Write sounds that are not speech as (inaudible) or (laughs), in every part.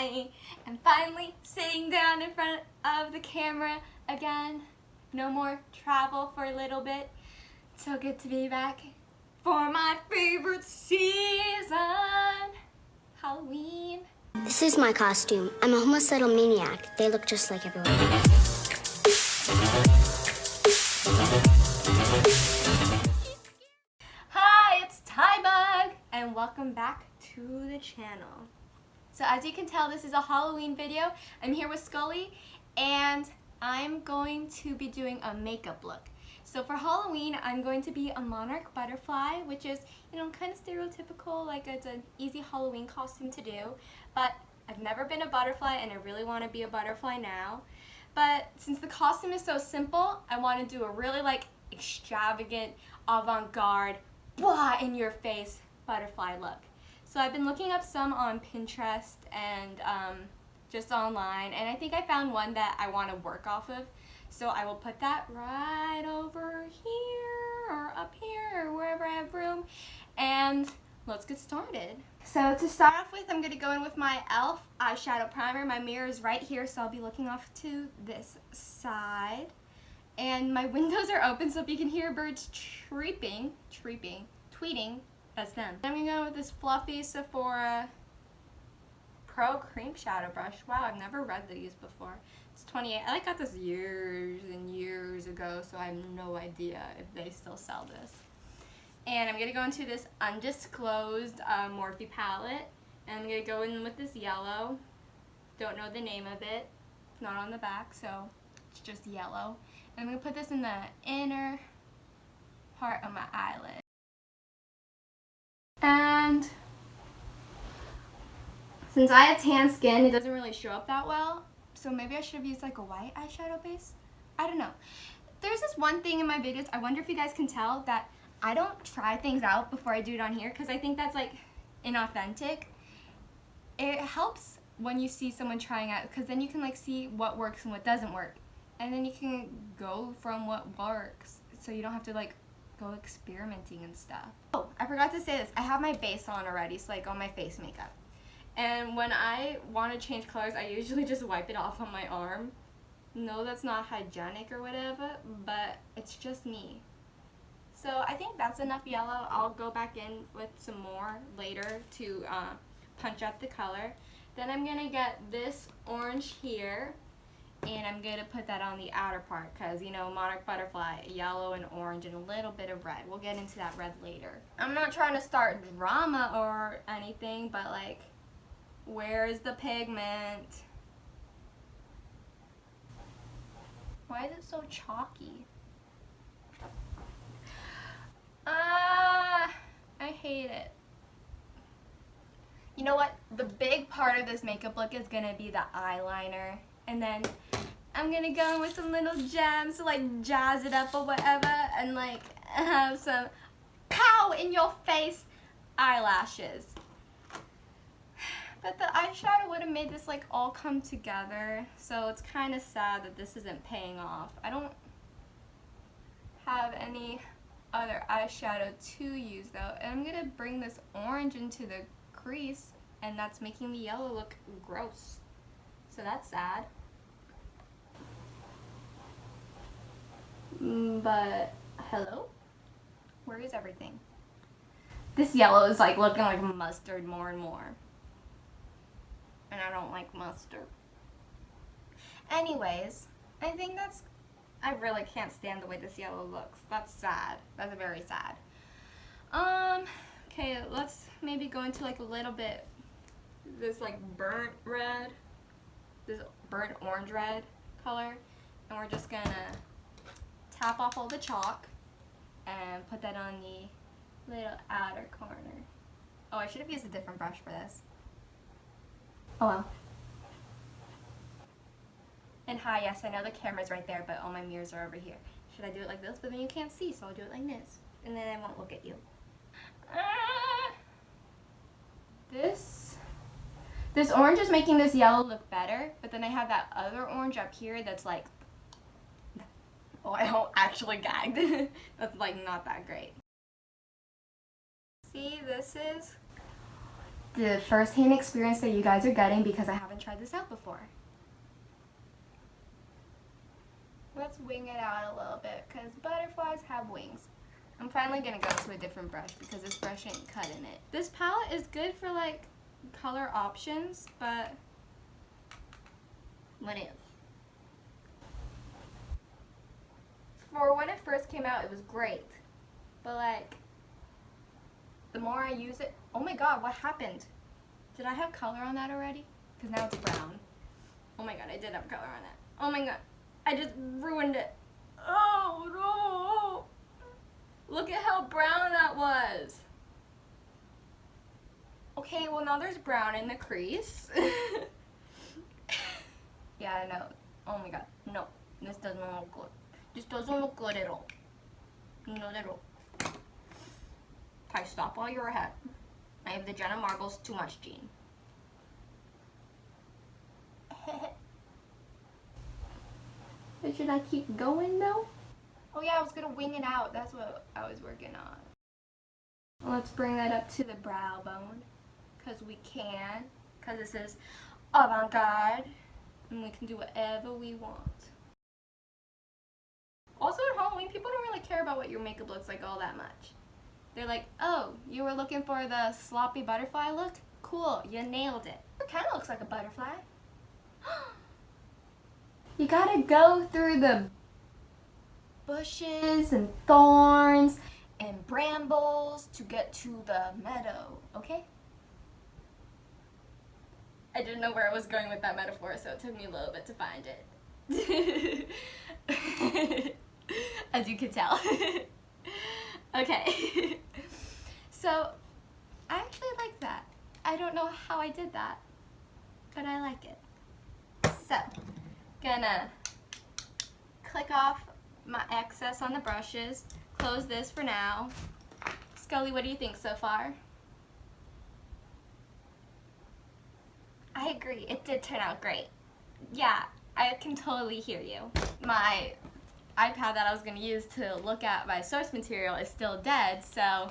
I am finally sitting down in front of the camera again. No more travel for a little bit. So good to be back for my favorite season, Halloween. This is my costume. I'm a homicidal maniac. They look just like everyone. Hi, it's Tybug, and welcome back to the channel. So as you can tell, this is a Halloween video. I'm here with Scully, and I'm going to be doing a makeup look. So for Halloween, I'm going to be a monarch butterfly, which is, you know, kind of stereotypical, like it's an easy Halloween costume to do. But I've never been a butterfly, and I really want to be a butterfly now. But since the costume is so simple, I want to do a really like extravagant, avant-garde, blah, in your face butterfly look. So I've been looking up some on Pinterest and um, just online, and I think I found one that I want to work off of. So I will put that right over here or up here or wherever I have room. And let's get started. So to start off with, I'm going to go in with my e.l.f. eyeshadow primer. My mirror is right here, so I'll be looking off to this side. And my (laughs) windows are open, so if you can hear birds chirping, chirping, tweeting, that's them. I'm to go with this fluffy Sephora Pro Cream Shadow Brush. Wow, I've never read these before. It's 28. I like, got this years and years ago, so I have no idea if they still sell this. And I'm going to go into this undisclosed uh, Morphe palette. And I'm going to go in with this yellow. Don't know the name of it. It's not on the back, so it's just yellow. And I'm going to put this in the inner part of my eyelid. And since I have tan skin, it doesn't really show up that well. So maybe I should have used like a white eyeshadow base. I don't know. There's this one thing in my videos, I wonder if you guys can tell that I don't try things out before I do it on here because I think that's like inauthentic. It helps when you see someone trying out because then you can like see what works and what doesn't work. And then you can go from what works so you don't have to like go experimenting and stuff. Oh, I forgot to say this. I have my base on already, so like on my face makeup. And when I want to change colors, I usually just wipe it off on my arm. No, that's not hygienic or whatever, but it's just me. So I think that's enough yellow. I'll go back in with some more later to uh, punch up the color. Then I'm going to get this orange here and I'm going to put that on the outer part because, you know, monarch butterfly, yellow and orange and a little bit of red. We'll get into that red later. I'm not trying to start drama or anything, but like, where is the pigment? Why is it so chalky? Ah, uh, I hate it. You know what? The big part of this makeup look is going to be the eyeliner. And then I'm gonna go in with some little gems to like jazz it up or whatever and like (laughs) have some pow in your face eyelashes. But the eyeshadow would have made this like all come together. So it's kind of sad that this isn't paying off. I don't have any other eyeshadow to use though. And I'm gonna bring this orange into the crease and that's making the yellow look gross. So that's sad. But, hello? Where is everything? This yellow is like looking like mustard more and more. And I don't like mustard. Anyways, I think that's, I really can't stand the way this yellow looks. That's sad. That's very sad. Um, okay, let's maybe go into like a little bit, this like burnt red, this burnt orange red color. And we're just gonna tap off all the chalk and put that on the little outer corner. Oh, I should have used a different brush for this. Oh well. And hi, yes, I know the camera's right there, but all my mirrors are over here. Should I do it like this? But then you can't see, so I'll do it like this. And then I won't look at you. Ah! This, this orange is making this yellow look better, but then I have that other orange up here that's like (laughs) I actually gagged. (laughs) That's like not that great. See, this is the first-hand experience that you guys are getting because I haven't tried this out before. Let's wing it out a little bit because butterflies have wings. I'm finally gonna go to a different brush because this brush ain't cutting it. This palette is good for like color options, but what is? For when it first came out, it was great. But like, the more I use it, oh my god, what happened? Did I have color on that already? Because now it's brown. Oh my god, I did have color on that. Oh my god, I just ruined it. Oh no! Look at how brown that was. Okay, well now there's brown in the crease. (laughs) yeah, I know. Oh my god, no. This doesn't look good. This doesn't look good at all. Not at all. Okay, stop while you're ahead. I have the Jenna Marbles too much gene. (laughs) but should I keep going though? Oh yeah, I was gonna wing it out. That's what I was working on. Let's bring that up to the brow bone. Because we can. Because this is avant-garde. And we can do whatever we want. Also at Halloween, people don't really care about what your makeup looks like all that much. They're like, oh, you were looking for the sloppy butterfly look? Cool, you nailed it. It kind of looks like a butterfly. (gasps) you gotta go through the bushes and thorns and brambles to get to the meadow, okay? I didn't know where I was going with that metaphor, so it took me a little bit to find it. (laughs) (laughs) As you can tell. (laughs) okay. (laughs) so, I actually like that. I don't know how I did that, but I like it. So, gonna click off my excess on the brushes, close this for now. Scully, what do you think so far? I agree, it did turn out great. Yeah, I can totally hear you. My iPad that I was going to use to look at my source material is still dead, so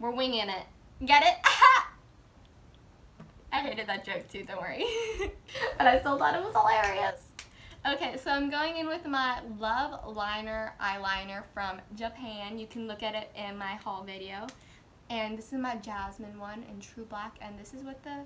we're winging it. Get it? (laughs) I hated that joke too, don't worry. (laughs) but I still thought it was hilarious. Okay, so I'm going in with my Love Liner eyeliner from Japan. You can look at it in my haul video. And this is my Jasmine one in True Black, and this is what the,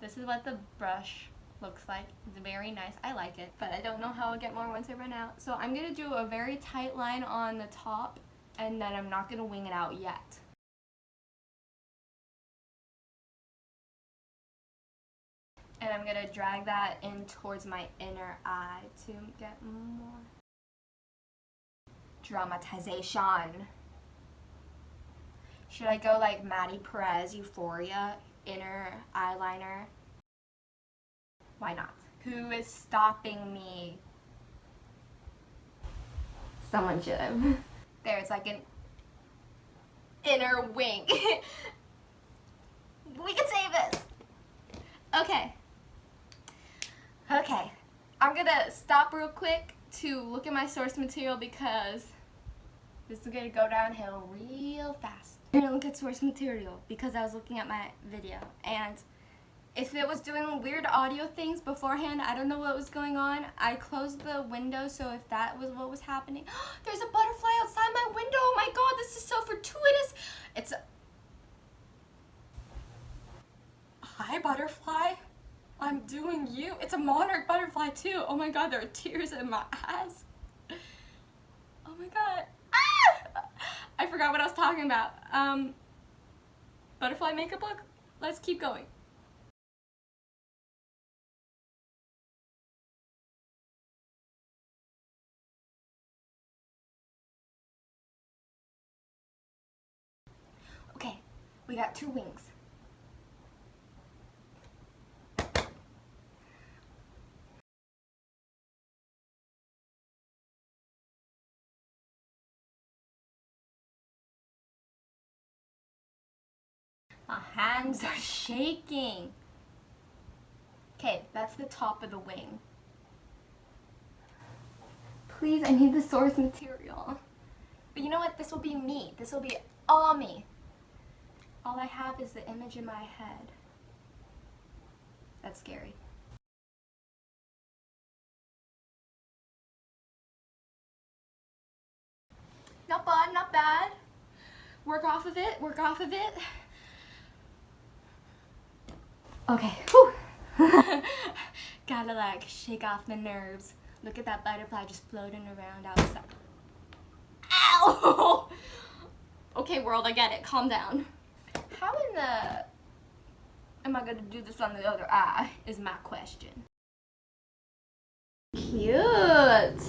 this is what the brush looks like. It's very nice. I like it, but I don't know how I'll get more once I run out. So I'm going to do a very tight line on the top, and then I'm not going to wing it out yet. And I'm going to drag that in towards my inner eye to get more dramatization. Should I go like Maddy Perez Euphoria inner eyeliner? Why not? Who is stopping me? Someone should have. (laughs) There, it's like an inner wing. (laughs) we can save this. Okay. Okay. I'm gonna stop real quick to look at my source material because this is gonna go downhill real fast. I'm gonna look at source material because I was looking at my video and if it was doing weird audio things beforehand, I don't know what was going on. I closed the window, so if that was what was happening. (gasps) There's a butterfly outside my window. Oh my god, this is so fortuitous. It's a... Hi, butterfly. I'm doing you. It's a monarch butterfly, too. Oh my god, there are tears in my eyes. Oh my god. Ah! I forgot what I was talking about. Um, butterfly makeup look? Let's keep going. We got two wings. My hands are shaking. Okay, that's the top of the wing. Please, I need the source material. But you know what? This will be me. This will be all me All I have is the image in my head. That's scary. Not bad, not bad. Work off of it, work off of it. Okay. (laughs) Gotta like shake off the nerves. Look at that butterfly just floating around outside. Ow! (laughs) okay, world, I get it. Calm down. How in the am I gonna do this on the other eye? Is my question. Cute.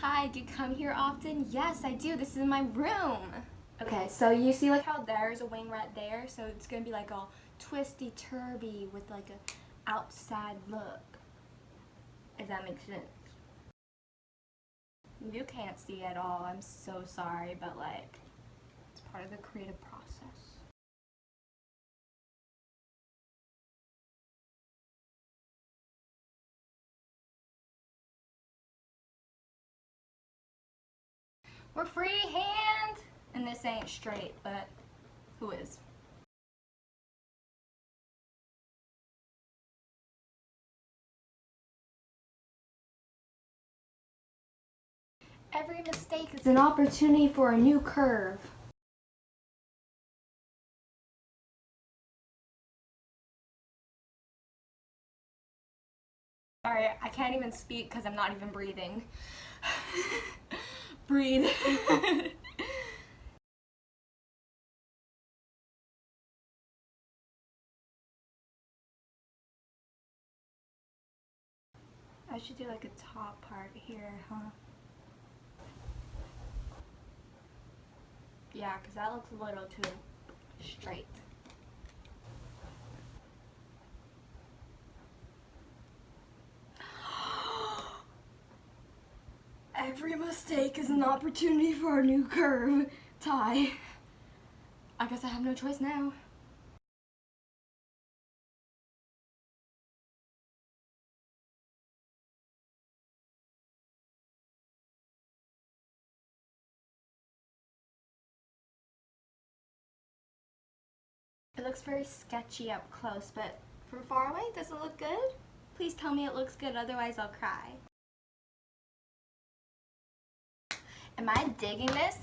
Hi, do you come here often? Yes, I do. This is my room. Okay, so you see like how there's a wing right there? So it's gonna be like all twisty turby with like a outside look. If that makes sense. You can't see at all. I'm so sorry, but like it's part of the creative process. We're freehand! And this ain't straight, but who is? Every mistake is an opportunity for a new curve. Sorry, I can't even speak because I'm not even breathing. (laughs) Breathe. (laughs) I should do like a top part here, huh? Yeah, because that looks a little too straight. Every mistake is an opportunity for a new curve. Tie. I guess I have no choice now. It looks very sketchy up close, but from far away, does it look good? Please tell me it looks good, otherwise I'll cry. Am I digging this?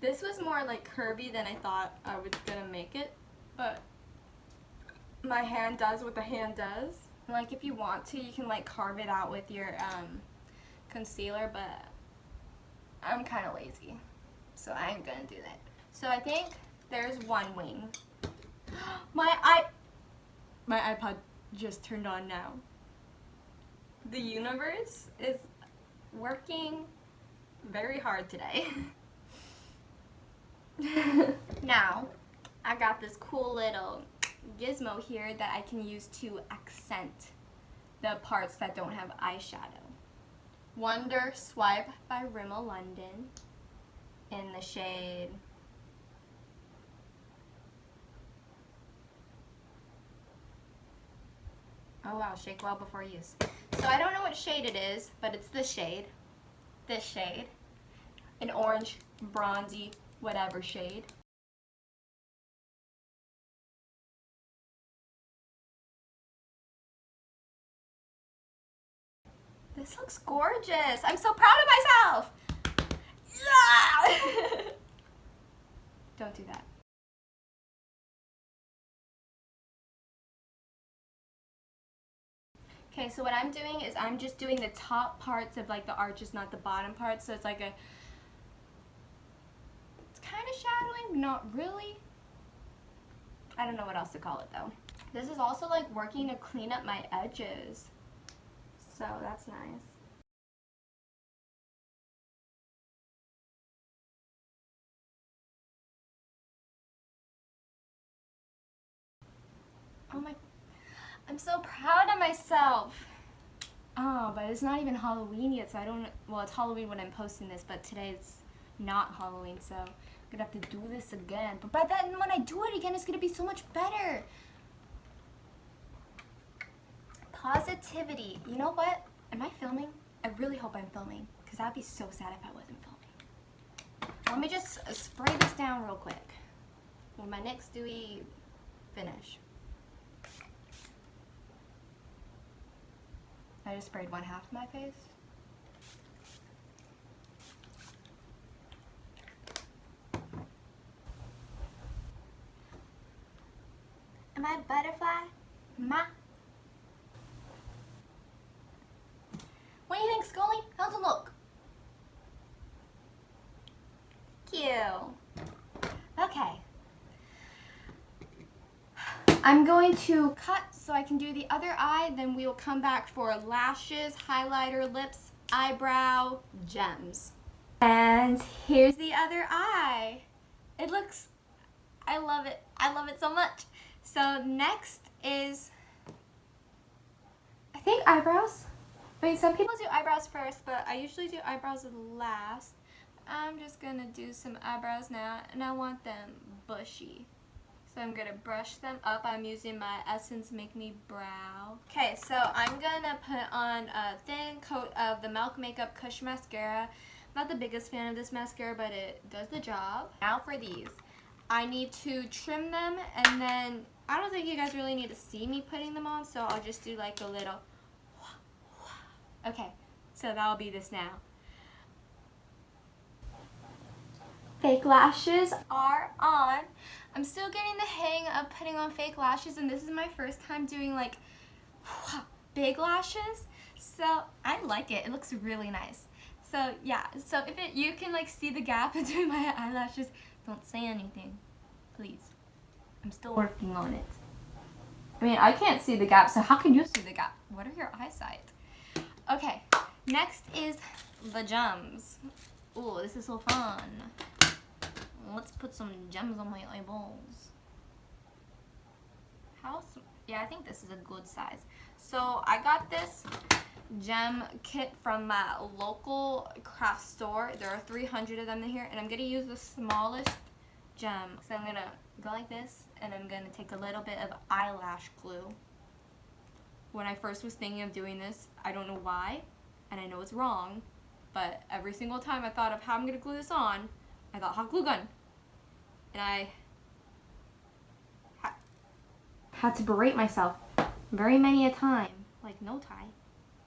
This was more like curvy than I thought I was gonna make it, but my hand does what the hand does. Like if you want to, you can like carve it out with your um, concealer, but I'm kind of lazy, so I ain't gonna do that. So I think there's one wing. (gasps) My i my iPod just turned on now the universe is working very hard today. (laughs) now, I got this cool little gizmo here that I can use to accent the parts that don't have eyeshadow. Wonder Swipe by Rimmel London in the shade Oh wow, shake well before use. So I don't know what shade it is, but it's this shade. This shade. An orange, bronzy, whatever shade. This looks gorgeous. I'm so proud of myself. Yeah! (laughs) don't do that. Okay, so what I'm doing is I'm just doing the top parts of like the arches, not the bottom parts. So it's like a, it's kind of shadowing, not really. I don't know what else to call it though. This is also like working to clean up my edges. So that's nice. Oh my I'm so proud of myself. Oh, but it's not even Halloween yet, so I don't, well, it's Halloween when I'm posting this, but today it's not Halloween, so I'm gonna have to do this again. But by then, when I do it again, it's gonna be so much better. Positivity. You know what? Am I filming? I really hope I'm filming, because that'd be so sad if I wasn't filming. let me just uh, spray this down real quick with my NYX Dewy finish. I just sprayed one half of my face. Am I butterfly? Ma? What do you think, Scully? How's it look? Cute. Okay. I'm going to cut so I can do the other eye, then we will come back for lashes, highlighter, lips, eyebrow, gems. And here's the other eye. It looks, I love it. I love it so much. So next is, I think eyebrows. I mean, some people do eyebrows first, but I usually do eyebrows last. I'm just gonna do some eyebrows now, and I want them bushy. So I'm gonna brush them up. I'm using my Essence Make Me Brow. Okay, so I'm gonna put on a thin coat of the Milk Makeup Kush Mascara. Not the biggest fan of this mascara, but it does the job. Now for these. I need to trim them, and then I don't think you guys really need to see me putting them on, so I'll just do like a little (sniffs) Okay, so that'll be this now. Fake lashes are on. I'm still getting the hang of putting on fake lashes and this is my first time doing like (sighs) big lashes. So I like it. It looks really nice. So yeah, so if it, you can like see the gap (laughs) between my eyelashes, don't say anything, please. I'm still working on it. I mean, I can't see the gap, so how can you see the gap? What are your eyesight? Okay, next is the gems. Oh, this is so fun. Let's put some gems on my eyeballs. How, yeah, I think this is a good size. So I got this gem kit from my local craft store. There are 300 of them in here, and I'm gonna use the smallest gem. So I'm gonna go like this, and I'm gonna take a little bit of eyelash glue when I first was thinking of doing this, I don't know why, and I know it's wrong, but every single time I thought of how I'm going to glue this on, I thought hot glue gun. And I ha had to berate myself very many a time, like no tie.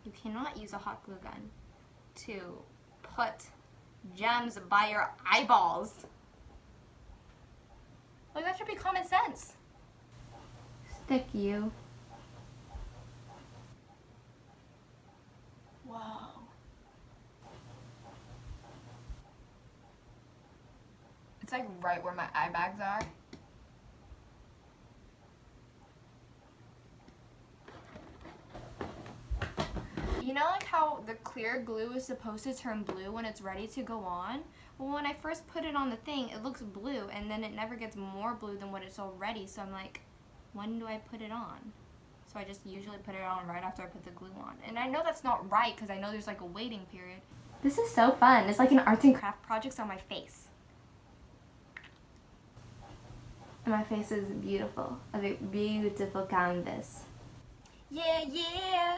You cannot use a hot glue gun to put gems by your eyeballs. Like that should be common sense. Stick you. It's like right where my eye bags are. You know like how the clear glue is supposed to turn blue when it's ready to go on? Well, when I first put it on the thing, it looks blue and then it never gets more blue than what it's already. So I'm like, when do I put it on? So I just usually put it on right after I put the glue on. And I know that's not right because I know there's like a waiting period. This is so fun. It's like an arts and craft project on my face. My face is beautiful. A beautiful canvas. Yeah, yeah.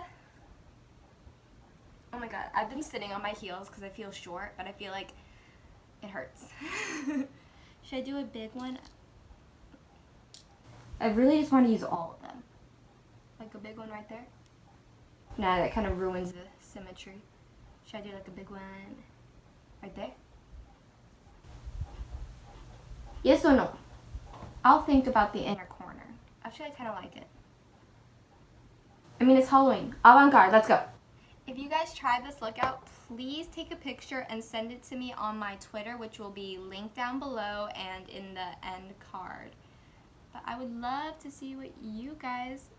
Oh my god, I've been sitting on my heels because I feel short, but I feel like it hurts. (laughs) Should I do a big one? I really just want to use all of them. Like a big one right there? Nah, that kind of ruins the symmetry. Should I do like a big one right there? Yes or no? I'll think about the inner corner. Actually, I kind of like it. I mean, it's Halloween. Avant-garde, let's go. If you guys try this lookout, please take a picture and send it to me on my Twitter, which will be linked down below and in the end card. But I would love to see what you guys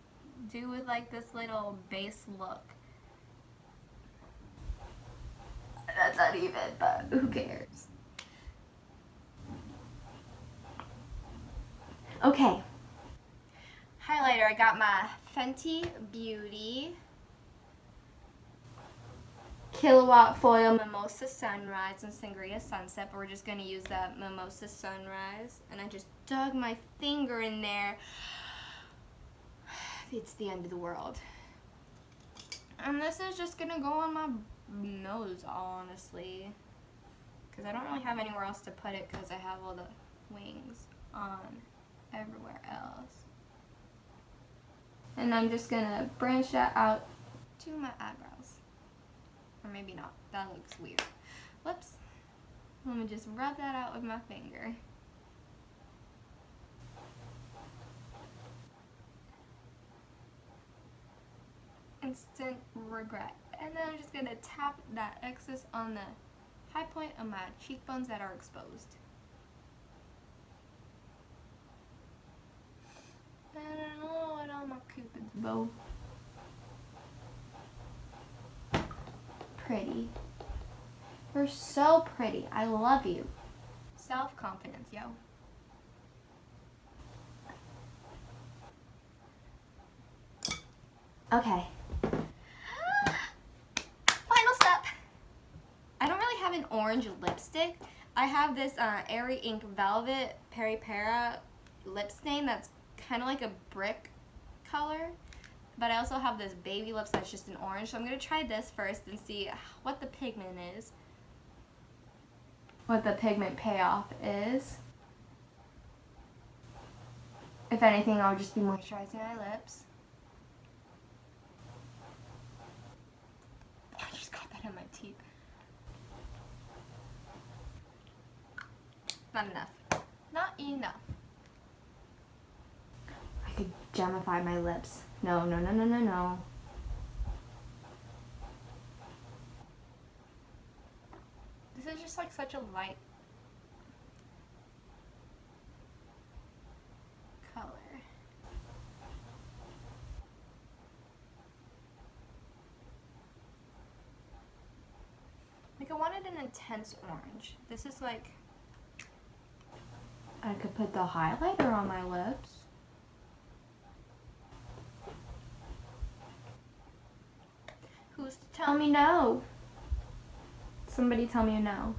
do with like this little base look. That's not even, but who cares? Okay. Highlighter, I got my Fenty Beauty Killawatt Foil Mimosa Sunrise and Sangria Sunset, but we're just going to use that Mimosa Sunrise. And I just dug my finger in there. (sighs) It's the end of the world. And this is just going to go on my nose, honestly. because I don't really have anywhere else to put it because I have all the wings on everywhere else. And I'm just gonna branch that out to my eyebrows. Or maybe not, that looks weird. Whoops. Let me just rub that out with my finger. Instant regret. And then I'm just gonna tap that excess on the high point of my cheekbones that are exposed. And oh, and all my cupid's bow. Pretty. You're so pretty. I love you. Self-confidence, yo. Okay. (gasps) Final step. I don't really have an orange lipstick. I have this uh, Airy Ink Velvet Peripera lip stain that's kind of like a brick color. But I also have this baby lips that's just an orange. So I'm going to try this first and see what the pigment is. What the pigment payoff is. If anything, I'll just be moisturizing my lips. I just got that in my teeth. Not enough. Not enough. I gemify my lips. No, no, no, no, no, no. This is just like such a light color. Like I wanted an intense orange. This is like I could put the highlighter on my lips. Who's to tell me no? Somebody tell me no.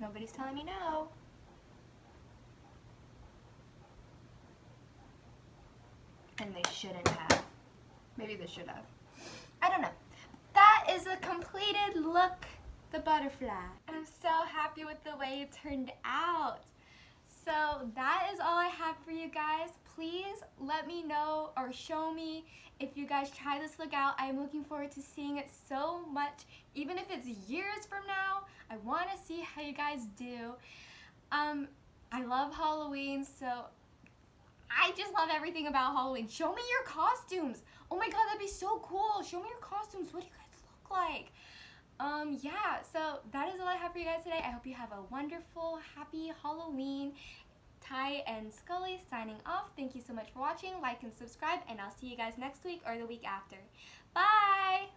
Nobody's telling me no. And they shouldn't have. Maybe they should have. I don't know. That is a completed look, the butterfly. I'm so happy with the way it turned out. So that is all I have for you guys. Please let me know or show me if you guys try this look out. I'm looking forward to seeing it so much. Even if it's years from now, I want to see how you guys do. Um, I love Halloween, so I just love everything about Halloween. Show me your costumes. Oh my god, that'd be so cool. Show me your costumes. What do you guys look like? Um, yeah, so that is all I have for you guys today. I hope you have a wonderful, happy Halloween. Ty and Scully signing off. Thank you so much for watching. Like and subscribe, and I'll see you guys next week or the week after. Bye!